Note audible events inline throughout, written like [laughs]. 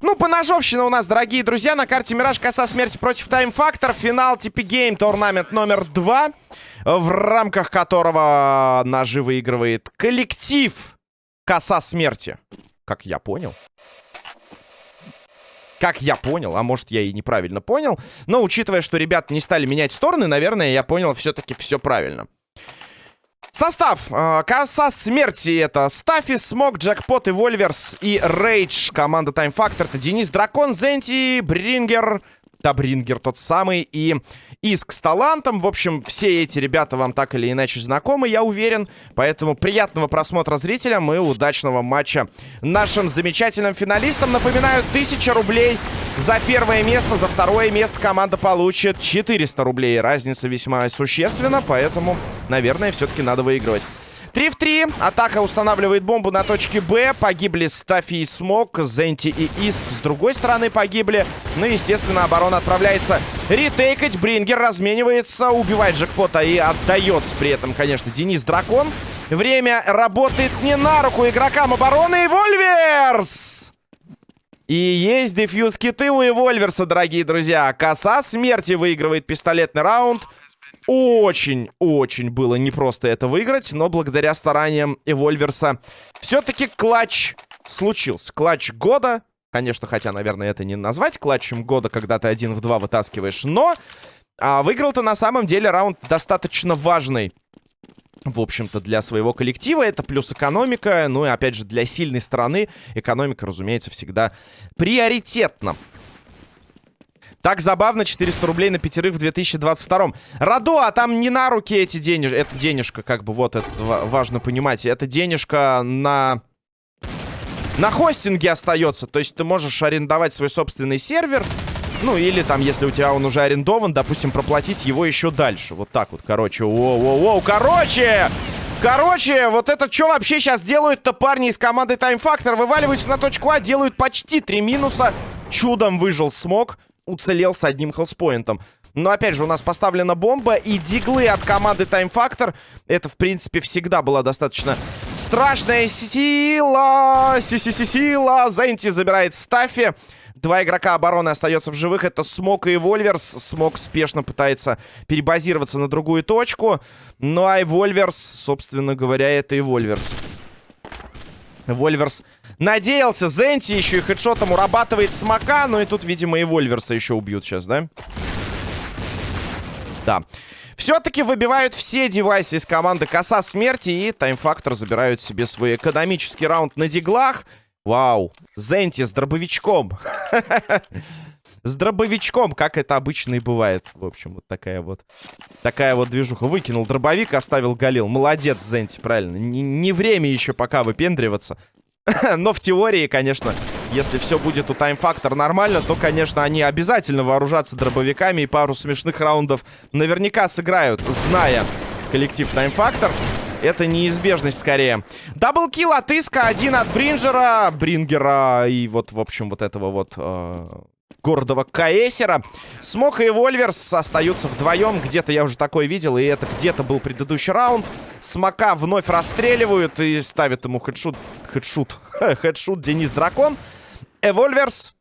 Ну, поножовщина у нас, дорогие друзья, на карте Мираж Коса Смерти против Time Factor. Финал типа game, tournament номер два, в рамках которого ножи выигрывает коллектив Коса Смерти. Как я понял. Как я понял, а может я и неправильно понял. Но учитывая, что ребята не стали менять стороны, наверное, я понял все-таки все правильно. Состав. Э, коса смерти это Стафи, Смок, Джекпот, Вольверс и Рейдж. Команда Time Factor это Денис Дракон, Зенти, Брингер, да, Брингер тот самый, и Иск с талантом. В общем, все эти ребята вам так или иначе знакомы, я уверен. Поэтому приятного просмотра зрителям и удачного матча нашим замечательным финалистам. Напоминаю, 1000 рублей за первое место, за второе место команда получит 400 рублей. Разница весьма существенна, поэтому, наверное, все-таки надо выигрывать. 3 в 3. Атака устанавливает бомбу на точке Б. Погибли Стафи и Смок. Зенти и Иск с другой стороны погибли. Ну, естественно, оборона отправляется ретейкать. Брингер разменивается, убивает джекпота и отдается при этом, конечно, Денис Дракон. Время работает не на руку игрокам обороны. Вольверс! И есть дефьюз киты у Эвольверса, дорогие друзья. Коса смерти выигрывает пистолетный раунд. Очень-очень было непросто это выиграть, но благодаря стараниям Эвольверса все-таки клатч случился. Клатч года. Конечно, хотя, наверное, это не назвать клатчем года, когда ты один в два вытаскиваешь, но а, выиграл-то на самом деле раунд достаточно важный. В общем-то, для своего коллектива это плюс экономика. Ну и, опять же, для сильной стороны экономика, разумеется, всегда приоритетна. Так забавно, 400 рублей на пятерых в 2022-м. Радо, а там не на руки эти денежки. Это денежка, как бы, вот, это важно понимать. Это денежка на... На хостинге остается. То есть ты можешь арендовать свой собственный сервер. Ну, или там, если у тебя он уже арендован, допустим, проплатить его еще дальше. Вот так вот, короче. Воу-воу-воу, короче! Короче, вот это что вообще сейчас делают-то парни из команды Time Factor? Вываливаются на точку А, делают почти три минуса. Чудом выжил смог уцелел с одним хелспоинтом. Но, опять же, у нас поставлена бомба, и диглы от команды Time Factor. Это, в принципе, всегда была достаточно страшная сила. Си-си-си-сила. Зенти забирает Стаффи. Два игрока обороны остается в живых. Это Смок и Вольверс. Смок спешно пытается перебазироваться на другую точку. Ну, а Вольверс, собственно говоря, это и Вольверс. Вольверс надеялся. Зенти еще и хедшотом урабатывает смока. Ну и тут, видимо, и Вольверса еще убьют сейчас, да? Да. Все-таки выбивают все девайсы из команды Коса Смерти. И Таймфактор забирают себе свой экономический раунд на диглах. Вау. Зенти с дробовичком. [laughs] С дробовичком, как это обычно и бывает. В общем, вот такая вот. Такая вот движуха. Выкинул дробовик, оставил Галил. Молодец, Зенти, правильно. Не, не время еще пока выпендриваться. [laughs] Но в теории, конечно, если все будет у Factor нормально, то, конечно, они обязательно вооружатся дробовиками и пару смешных раундов наверняка сыграют, зная коллектив Factor. Это неизбежность скорее. Double kill от Иска, один от Бринджера, Брингера и вот, в общем, вот этого вот э, гордого Каэсера. Смок и Вольверс остаются вдвоем. Где-то я уже такое видел, и это где-то был предыдущий раунд. Смока вновь расстреливают и ставят ему headshot. Headshot. [laughs] Headshot Денис Дракон. А Вольверс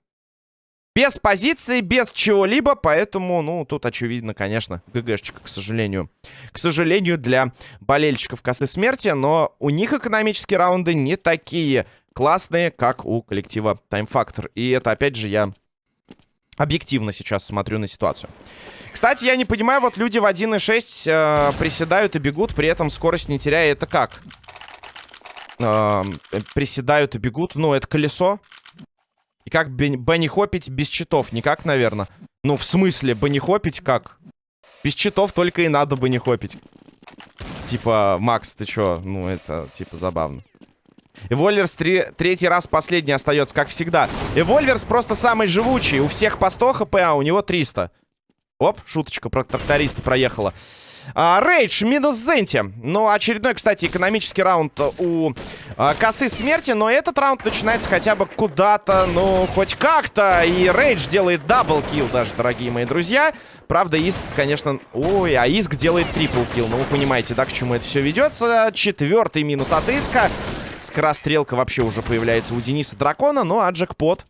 без позиции, без чего-либо, поэтому, ну, тут очевидно, конечно, ГГшечка, к сожалению. К сожалению, для болельщиков косы смерти, но у них экономические раунды не такие классные, как у коллектива Time Factor. И это, опять же, я объективно сейчас смотрю на ситуацию. Кстати, я не понимаю, вот люди в 1.6 э, приседают и бегут, при этом скорость не теряя. Это как? Э, приседают и бегут. Ну, это колесо. И как Бенни хопить без читов? Никак, наверное. Ну, в смысле, Бенни хопить как? Без читов только и надо Бенни хопить. Типа, Макс, ты чё? Ну, это, типа, забавно. Эвольверс три, третий раз последний остается, как всегда. Эвольверс просто самый живучий. У всех по 100 хп, а у него 300. Оп, шуточка про тракториста проехала. А, Рейдж минус Зенти. Ну, очередной, кстати, экономический раунд у а, косы смерти. Но этот раунд начинается хотя бы куда-то, ну, хоть как-то. И Рейдж делает double kill даже, дорогие мои друзья. Правда, Иск, конечно... Ой, а Иск делает triple kill. Ну, вы понимаете, да, к чему это все ведется. Четвертый минус от Иска. Скорострелка вообще уже появляется у Дениса Дракона. Ну, а джекпот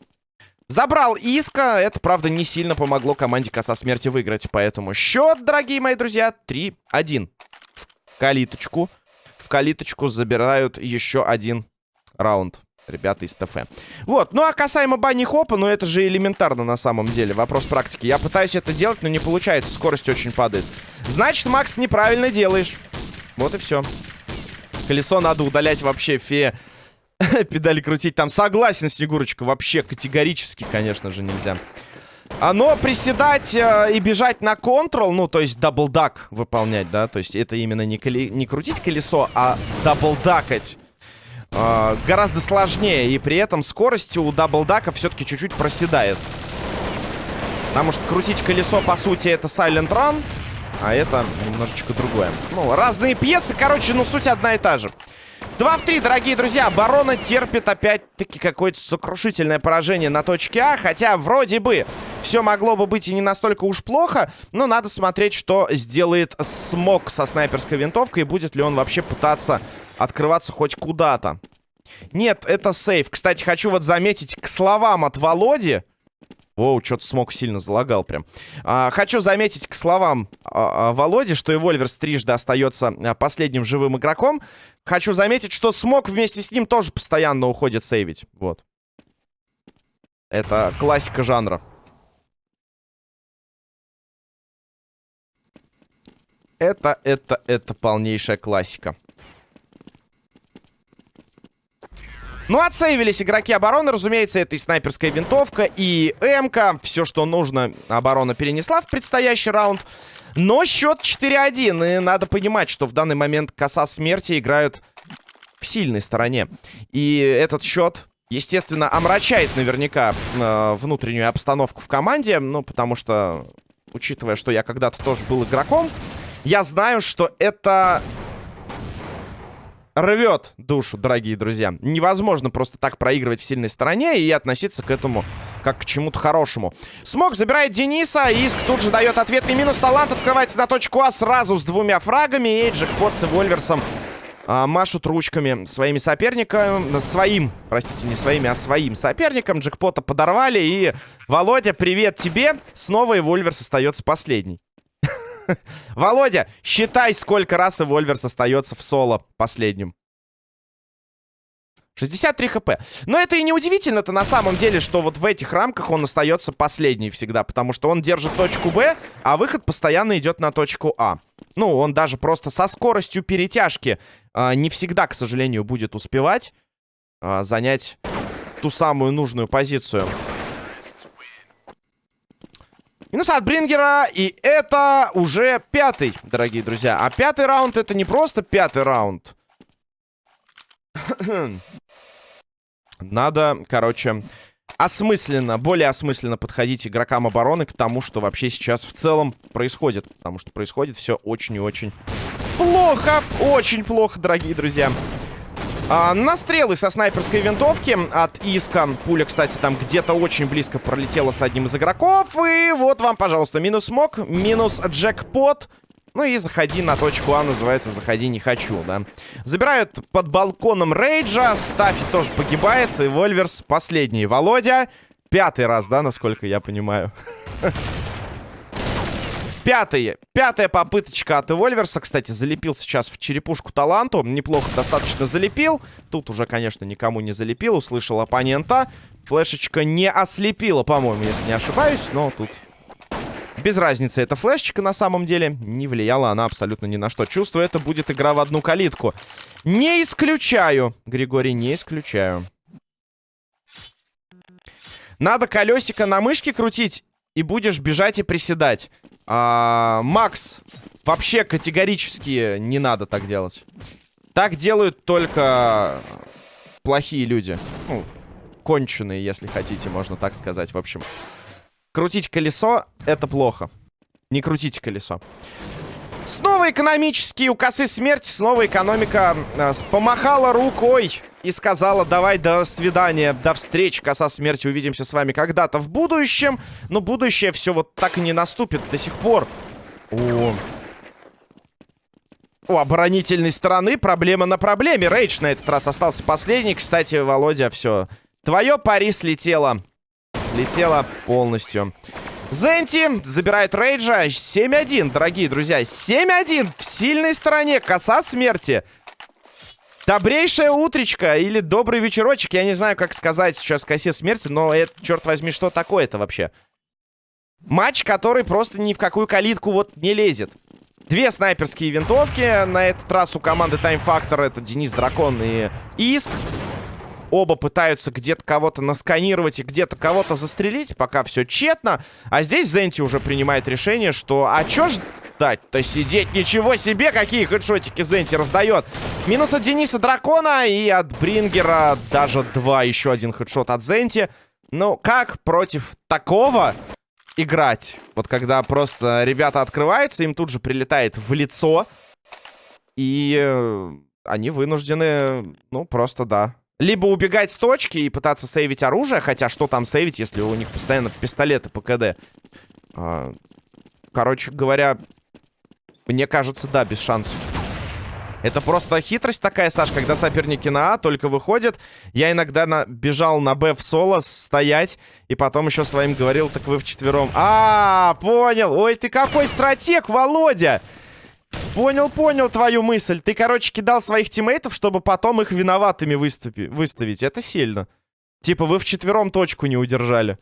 Забрал Иска. Это, правда, не сильно помогло команде Коса Смерти выиграть. Поэтому счет, дорогие мои друзья, 3-1. В калиточку. В калиточку забирают еще один раунд. Ребята из ТФ. Вот, ну а касаемо bunny hop а, ну это же элементарно на самом деле. Вопрос практики. Я пытаюсь это делать, но не получается. Скорость очень падает. Значит, Макс, неправильно делаешь. Вот и все. Колесо надо удалять вообще, фея. [laughs] Педали крутить там. Согласен, Снегурочка. Вообще категорически, конечно же, нельзя. А, но приседать э, и бежать на control, ну, то есть double duck выполнять, да, то есть это именно не, коли... не крутить колесо, а double duck ать э, гораздо сложнее. И при этом скорость у double duck а все-таки чуть-чуть проседает. Потому что крутить колесо, по сути, это Silent Run, а это немножечко другое. Ну, разные пьесы, короче, ну, суть одна и та же. 2 в 3, дорогие друзья. Оборона терпит опять-таки какое-то сокрушительное поражение на точке А. Хотя вроде бы все могло бы быть и не настолько уж плохо. Но надо смотреть, что сделает Смок со снайперской винтовкой. И будет ли он вообще пытаться открываться хоть куда-то. Нет, это сейф. Кстати, хочу вот заметить к словам от Володи. Воу, что-то смог сильно залагал прям. А, хочу заметить к словам а, а, Володи, что и Вольверс трижды остается а, последним живым игроком. Хочу заметить, что смог вместе с ним тоже постоянно уходит сейвить. Вот. Это классика жанра. Это, это, это полнейшая классика. Ну, отсейвились игроки обороны. Разумеется, это и снайперская винтовка, и МК. Все, что нужно, оборона перенесла в предстоящий раунд. Но счет 4-1. И надо понимать, что в данный момент коса смерти играют в сильной стороне. И этот счет, естественно, омрачает наверняка э, внутреннюю обстановку в команде. Ну, потому что, учитывая, что я когда-то тоже был игроком, я знаю, что это рвет душу, дорогие друзья. Невозможно просто так проигрывать в сильной стороне и относиться к этому как к чему-то хорошему. Смог забирает Дениса. Иск тут же дает ответный минус. Талант открывается на точку А сразу с двумя фрагами. И Джекпот с Вольверсом а, машут ручками своими соперниками. Своим, простите, не своими, а своим соперником. Джекпота подорвали. И, Володя, привет тебе. Снова и Вольверс остается последний. [laughs] Володя, считай, сколько раз и Вольверс остается в соло последним. 63 хп. Но это и не удивительно-то на самом деле, что вот в этих рамках он остается последний всегда. Потому что он держит точку Б, а выход постоянно идет на точку А. Ну, он даже просто со скоростью перетяжки э, не всегда, к сожалению, будет успевать э, занять ту самую нужную позицию. Минус от Брингера. И это уже пятый, дорогие друзья. А пятый раунд это не просто пятый раунд. [coughs] Надо, короче, осмысленно, более осмысленно подходить игрокам обороны к тому, что вообще сейчас в целом происходит. Потому что происходит все очень и очень плохо. Очень плохо, дорогие друзья. А, настрелы со снайперской винтовки от Иска. Пуля, кстати, там где-то очень близко пролетела с одним из игроков. И вот вам, пожалуйста, минус мок, минус джекпот. Ну и заходи на точку А, называется «Заходи не хочу», да. Забирают под балконом Рейджа, Стафи тоже погибает, и Вольверс последний. Володя, пятый раз, да, насколько я понимаю. [laughs] Пятый, пятая попыточка от Эвольверса. Кстати, залепил сейчас в черепушку таланту. Неплохо достаточно залепил. Тут уже, конечно, никому не залепил. Услышал оппонента. Флешечка не ослепила, по-моему, если не ошибаюсь. Но тут без разницы, эта флешечка на самом деле не влияла она абсолютно ни на что. Чувствую, это будет игра в одну калитку. Не исключаю, Григорий, не исключаю. Надо колесико на мышке крутить, и будешь бежать и приседать. А, Макс, вообще категорически не надо так делать. Так делают только плохие люди. Ну, конченые, если хотите, можно так сказать. В общем, крутить колесо — это плохо. Не крутите колесо. Снова экономические у косы смерти, снова экономика э, помахала рукой и сказала, давай, до свидания, до встречи, коса смерти, увидимся с вами когда-то в будущем. Но будущее все вот так и не наступит до сих пор. О, у оборонительной стороны проблема на проблеме. Рейдж на этот раз остался последний. Кстати, Володя, все. Твое пари слетело. Слетело полностью. Зенти забирает Рейджа. 7-1, дорогие друзья. 7-1 в сильной стороне. Коса смерти. Добрейшая утречка или добрый вечерочек. Я не знаю, как сказать сейчас косе смерти, но это, черт возьми, что такое-то вообще? Матч, который просто ни в какую калитку вот не лезет. Две снайперские винтовки. На этот раз у команды Time Factor это Денис Дракон и Иск. Оба пытаются где-то кого-то насканировать и где-то кого-то застрелить. Пока все тщетно. А здесь Зенти уже принимает решение, что... А чё ждать-то сидеть? Ничего себе, какие хедшотики Зенти раздает. Минус от Дениса Дракона и от Брингера даже два. Еще один хедшот от Зенти. Ну, как против такого играть? Вот когда просто ребята открываются, им тут же прилетает в лицо. И э, они вынуждены, ну, просто, да, либо убегать с точки и пытаться сейвить оружие. Хотя что там сейвить, если у них постоянно пистолеты по КД? А, короче говоря, мне кажется, да, без шансов. Это просто хитрость такая, Саш, когда соперники на А только выходят. Я иногда на... бежал на Б в соло стоять, и потом еще своим говорил, так вы вчетвером. А, -а, а, понял. Ой, ты какой стратег, Володя! Понял, понял твою мысль. Ты, короче, кидал своих тиммейтов, чтобы потом их виноватыми выступи выставить. Это сильно. Типа вы вчетвером точку не удержали.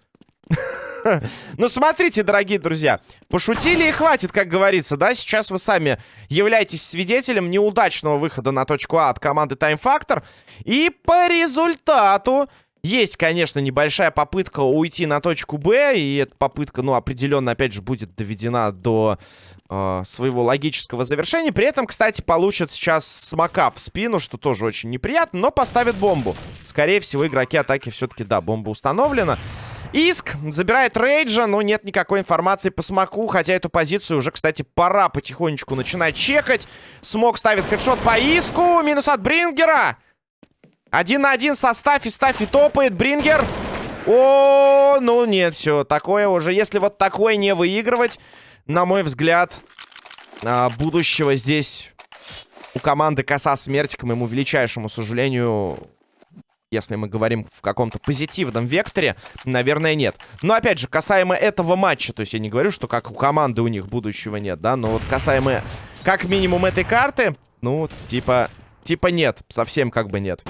[laughs] Ну, смотрите, дорогие друзья. Пошутили и хватит, как говорится, да? Сейчас вы сами являетесь свидетелем неудачного выхода на точку А от команды Time Factor. И по результату есть, конечно, небольшая попытка уйти на точку Б. И эта попытка, ну, определенно, опять же, будет доведена до э, своего логического завершения. При этом, кстати, получат сейчас смока в спину, что тоже очень неприятно, но поставят бомбу. Скорее всего, игроки атаки все-таки, да, бомба установлена. Иск забирает Рейджа, но нет никакой информации по смоку, хотя эту позицию уже, кстати, пора потихонечку начинать чекать. Смок ставит хедшот по Иску, минус от Брингера. Один на один со Стаффи, Стаффи топает, Брингер. О, ну нет, все, такое уже, если вот такое не выигрывать, на мой взгляд, а, будущего здесь у команды Коса Смерти, к моему величайшему сожалению, если мы говорим в каком-то позитивном векторе, наверное, нет. Но, опять же, касаемо этого матча, то есть я не говорю, что как у команды у них будущего нет, да, но вот касаемо как минимум этой карты, ну, типа, типа нет, совсем как бы нет.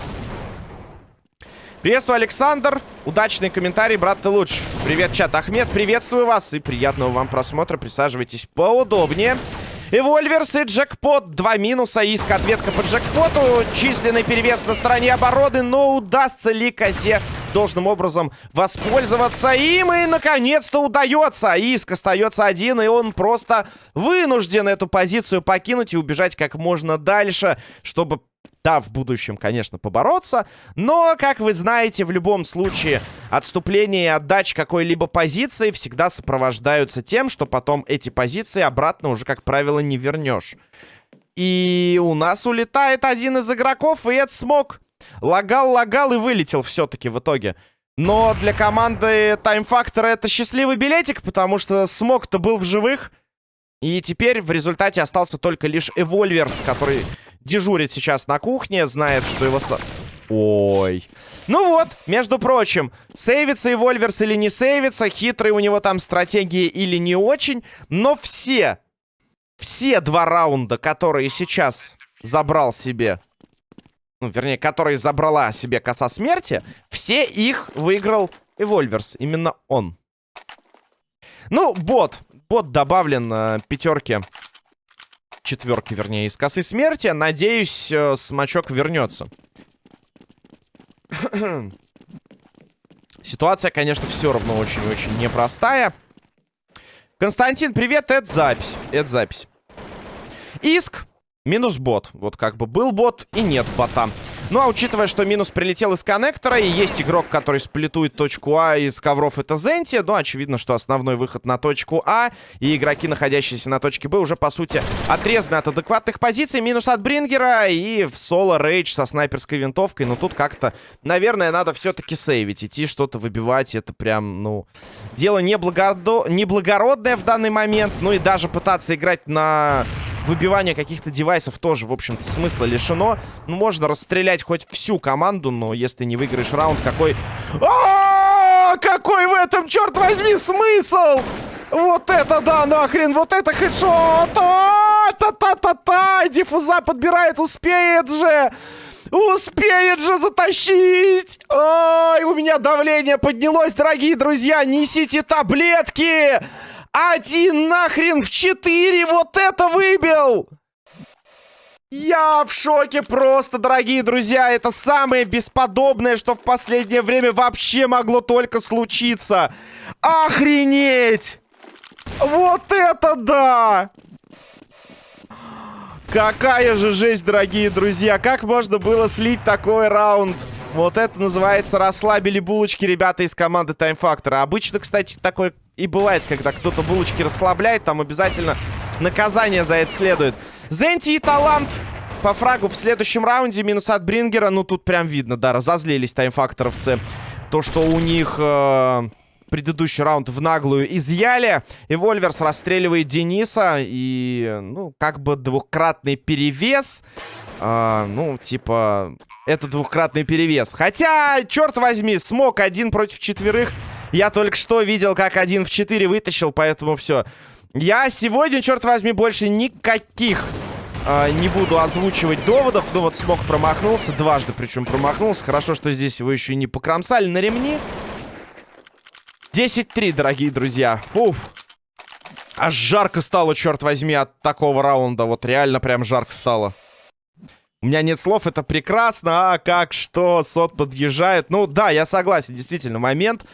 Приветствую, Александр. Удачный комментарий, брат, ты лучше. Привет, чат. Ахмед, приветствую вас и приятного вам просмотра. Присаживайтесь поудобнее. Эвольверс и джекпот. Два минуса. Иск ответка по джекпоту. Численный перевес на стороне обороны. Но удастся ли косе должным образом воспользоваться им? И, наконец-то, удается. Иск остается один, и он просто вынужден эту позицию покинуть и убежать как можно дальше, чтобы да, в будущем, конечно, побороться. Но, как вы знаете, в любом случае отступление и отдача какой-либо позиции всегда сопровождаются тем, что потом эти позиции обратно уже, как правило, не вернешь. И у нас улетает один из игроков, и это смог. Лагал, лагал и вылетел все-таки в итоге. Но для команды Time Factor это счастливый билетик, потому что смог-то был в живых. И теперь в результате остался только лишь Эвольверс, который дежурит сейчас на кухне, знает, что его... Ой. Ну вот, между прочим, сейвится и Вольверс или не сейвится, хитрые у него там стратегии или не очень, но все, все два раунда, которые сейчас забрал себе, ну, вернее, которые забрала себе коса смерти, все их выиграл Эвольверс, именно он. Ну, бот, бот добавлен э, пятерки четверки, вернее, из косы смерти. Надеюсь, э, смачок вернется. [clears throat] Ситуация, конечно, все равно очень-очень непростая. Константин, привет, это запись. Это запись. Иск минус бот. Вот как бы был бот и нет бота. Ну, а учитывая, что минус прилетел из коннектора, и есть игрок, который сплетует точку А из ковров, это Зенти, ну, очевидно, что основной выход на точку А, и игроки, находящиеся на точке Б, уже, по сути, отрезаны от адекватных позиций. Минус от Брингера и в соло рейдж со снайперской винтовкой. Но тут как-то, наверное, надо все-таки сейвить, идти что-то выбивать. Это прям, ну, дело неблагородо... неблагородное в данный момент. Ну и даже пытаться играть на выбивание каких-то девайсов тоже, в общем-то, смысла лишено. Ну, можно расстрелять хоть всю команду, но если не выиграешь раунд, какой... А -а -а какой в этом, черт возьми, смысл? Вот это да, нахрен, вот это хедшот! Та-та-та-та! Диффуза подбирает, успеет же! Успеет же затащить! Ой, у меня давление поднялось, дорогие друзья! Несите таблетки! Один нахрен в четыре! Вот это выбил! Я в шоке просто, дорогие друзья. Это самое бесподобное, что в последнее время вообще могло только случиться. Охренеть! Вот это да! Какая же жесть, дорогие друзья. Как можно было слить такой раунд? Вот это называется расслабили булочки ребята из команды Time Factor. Обычно, кстати, такое и бывает, когда кто-то булочки расслабляет, там обязательно наказание за это следует. Зенти и Талант по фрагу в следующем раунде. Минус от Брингера. Ну, тут прям видно, да, разозлились таймфакторовцы. То, что у них... Э предыдущий раунд в наглую изъяли. И Вольверс расстреливает Дениса. И, ну, как бы двухкратный перевес. А, ну, типа, это двухкратный перевес. Хотя, черт возьми, смог один против четверых я только что видел, как один в 4 вытащил, поэтому все. Я сегодня, черт возьми, больше никаких э, не буду озвучивать доводов. Ну вот смог промахнулся, дважды причем промахнулся. Хорошо, что здесь его еще не покромсали на ремни. 10-3, дорогие друзья. Уф. Аж жарко стало, черт возьми, от такого раунда. Вот реально прям жарко стало. У меня нет слов, это прекрасно. А как, что, сот подъезжает. Ну да, я согласен, действительно, момент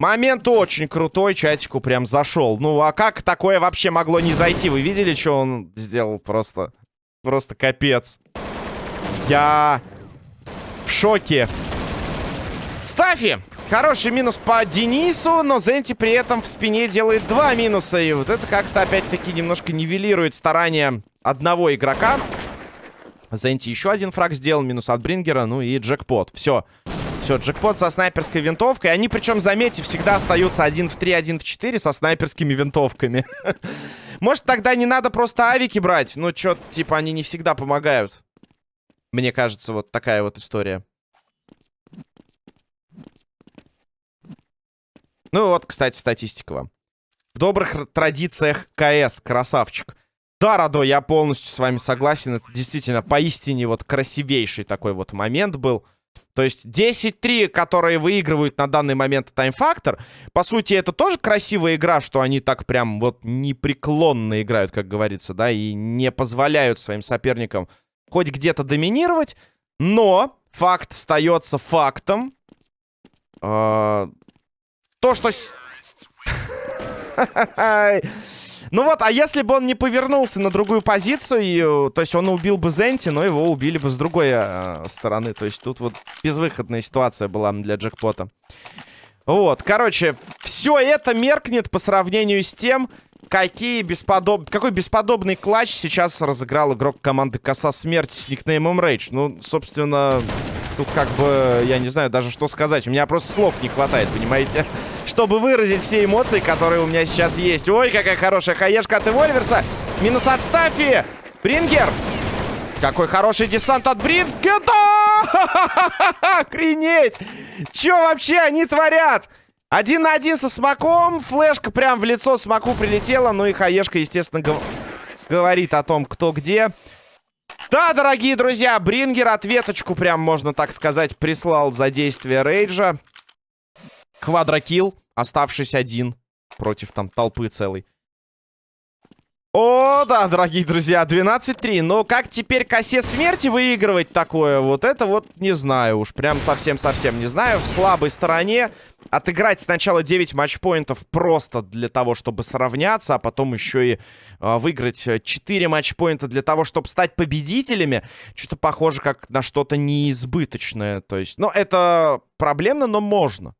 Момент очень крутой, чатику прям зашел. Ну, а как такое вообще могло не зайти? Вы видели, что он сделал? Просто, просто капец. Я в шоке. Стафи! Хороший минус по Денису, но Зенти при этом в спине делает два минуса. И вот это как-то опять-таки немножко нивелирует старания одного игрока. Зенти еще один фраг сделал, минус от Брингера, ну и джекпот. Все. Все, джекпот со снайперской винтовкой. Они, причем, заметьте, всегда остаются 1 в 3, 1 в 4 со снайперскими винтовками. [laughs] Может, тогда не надо просто авики брать? Ну, что типа, они не всегда помогают. Мне кажется, вот такая вот история. Ну вот, кстати, статистика вам. В добрых традициях КС, красавчик. Да, Радо, я полностью с вами согласен. Это действительно поистине вот красивейший такой вот момент был. То есть 10-3, которые выигрывают на данный момент таймфактор, по сути, это тоже красивая игра, что они так прям вот непреклонно играют, как говорится, да, и не позволяют своим соперникам хоть где-то доминировать, но факт остается фактом. А, то, что... [laughs] Ну вот, а если бы он не повернулся на другую позицию, то есть он убил бы Зенти, но его убили бы с другой э, стороны. То есть тут вот безвыходная ситуация была для джекпота. Вот, короче, все это меркнет по сравнению с тем, какие бесподоб... какой бесподобный клатч сейчас разыграл игрок команды Коса Смерти с никнеймом Рейдж. Ну, собственно, тут как бы, я не знаю даже что сказать. У меня просто слов не хватает, понимаете? Чтобы выразить все эмоции, которые у меня сейчас есть. Ой, какая хорошая хаешка от Эвольверса. Минус от Стафи. Брингер. Какой хороший десант от Брингера. [laughs] Охренеть. Че вообще они творят? Один на один со Смаком. Флешка прям в лицо Смаку прилетела. Ну и хаешка, естественно, гов... говорит о том, кто где. Да, дорогие друзья, Брингер ответочку, прям можно так сказать, прислал за действие Рейджа. Квадрокилл, оставшись один против там толпы целой. О, да, дорогие друзья, 12-3. Но как теперь косе смерти выигрывать такое? Вот это вот не знаю уж. Прям совсем-совсем не знаю. В слабой стороне отыграть сначала 9 матчпоинтов просто для того, чтобы сравняться, а потом еще и э, выиграть 4 матчпоинта для того, чтобы стать победителями. Что-то похоже как на что-то неизбыточное. То есть, ну, это проблемно, но можно.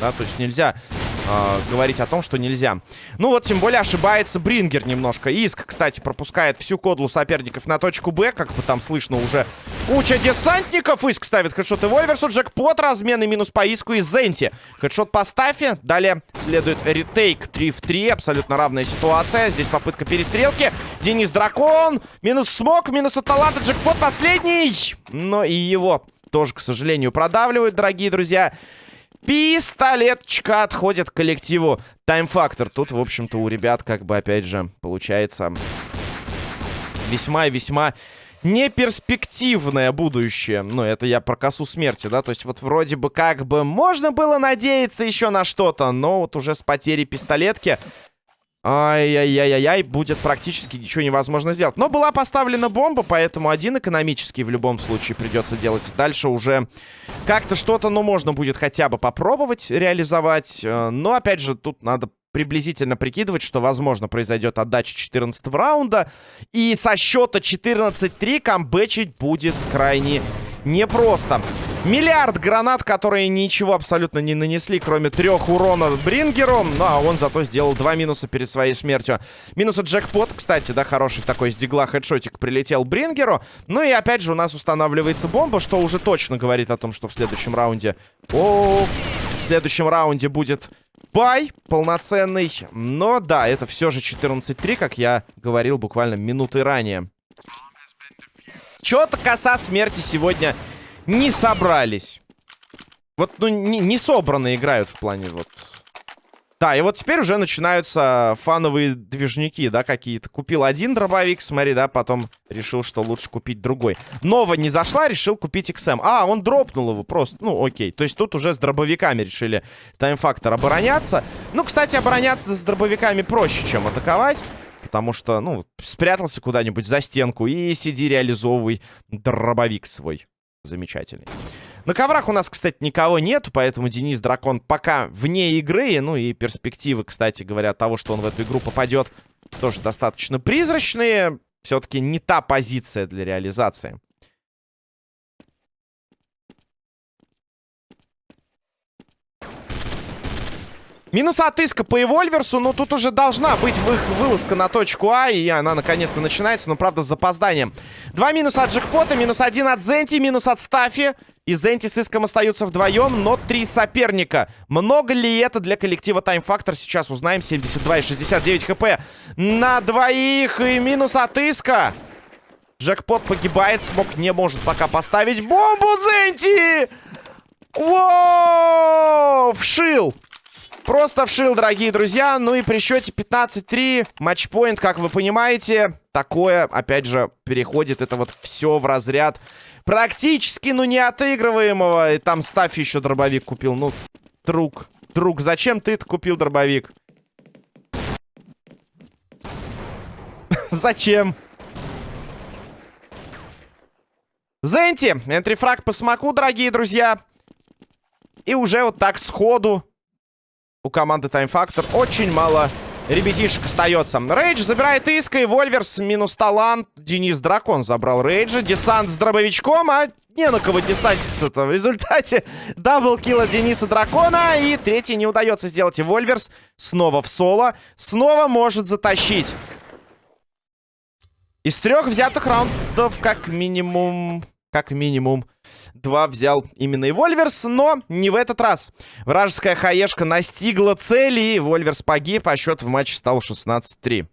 Да, то есть нельзя э, говорить о том, что нельзя. Ну вот, тем более ошибается Брингер немножко. Иск, кстати, пропускает всю кодлу соперников на точку Б. Как бы там слышно уже куча десантников. Иск ставит хедшот и Вольверсу. Джекпот, размены минус по Иску и Зенти. Хедшот по Стафе. Далее следует ретейк 3 в 3. Абсолютно равная ситуация. Здесь попытка перестрелки. Денис Дракон. Минус смог, минус от таланта. Джекпот последний. Но и его тоже, к сожалению, продавливают, дорогие друзья. Пистолеточка отходит коллективу Тайм-фактор. Тут, в общем-то, у ребят, как бы, опять же, получается весьма и весьма неперспективное будущее. Ну, это я про косу смерти, да? То есть вот вроде бы как бы можно было надеяться еще на что-то, но вот уже с потерей пистолетки Ай-яй-яй-яй, будет практически ничего невозможно сделать. Но была поставлена бомба, поэтому один экономический в любом случае придется делать. Дальше уже как-то что-то, ну, можно будет хотя бы попробовать реализовать. Э, но, опять же, тут надо приблизительно прикидывать, что, возможно, произойдет отдача 14 раунда. И со счета 14-3 камбэчить будет крайне непросто. Миллиард гранат, которые ничего абсолютно не нанесли, кроме трех урона Брингеру. Ну, а он зато сделал два минуса перед своей смертью. Минус от джекпот, кстати, да, хороший такой с дигла хедшотик прилетел Брингеру. Ну и опять же у нас устанавливается бомба, что уже точно говорит о том, что в следующем раунде... О, в следующем раунде будет бай полноценный. Но да, это все же 14-3, как я говорил буквально минуты ранее. Чё-то коса смерти сегодня не собрались. Вот, ну, не, не собраны играют в плане вот... Да, и вот теперь уже начинаются фановые движники, да, какие-то. Купил один дробовик, смотри, да, потом решил, что лучше купить другой. Нова не зашла, решил купить XM. А, он дропнул его просто, ну, окей. То есть тут уже с дробовиками решили таймфактор обороняться. Ну, кстати, обороняться с дробовиками проще, чем атаковать. Потому что, ну, спрятался куда-нибудь за стенку и сиди реализовывай дробовик свой замечательный. На коврах у нас, кстати, никого нету, поэтому Денис Дракон пока вне игры. Ну и перспективы, кстати говоря, того, что он в эту игру попадет, тоже достаточно призрачные. Все-таки не та позиция для реализации. Минус отыска по Эвольверсу, но тут уже должна быть вы вылазка на точку А, и она наконец-то начинается, но, правда, с запозданием. Два минуса от Джекпота, минус один от Зенти, минус от Стафи. И Зенти с Иском остаются вдвоем, но три соперника. Много ли это для коллектива Time Factor? Сейчас узнаем. 72 и 69 хп на двоих. И минус от Иска. Джекпот погибает. Смог не может пока поставить бомбу Зенти! Воу! Вшил! Просто вшил, дорогие друзья. Ну и при счете 15-3 матчпоинт, как вы понимаете, такое, опять же, переходит это вот все в разряд практически, ну, не отыгрываемого. И там Стаффи еще дробовик купил. Ну, друг, друг, зачем ты это купил дробовик? [laughs] Зачем? Зенти, энтрифраг по смоку, дорогие друзья. И уже вот так сходу у команды Time Factor очень мало ребятишек остается. Рейдж забирает Иска и Вольверс минус талант. Денис Дракон забрал Рейджа. Десант с дробовичком, а не на кого десантиться-то. В результате double kill а Дениса Дракона. И третий не удается сделать. И Вольверс снова в соло. Снова может затащить. Из трех взятых раундов как минимум... Как минимум Два взял именно и Вольверс, но не в этот раз. Вражеская хаешка настигла цели, и Вольверс погиб, а счет в матче стал 16-3.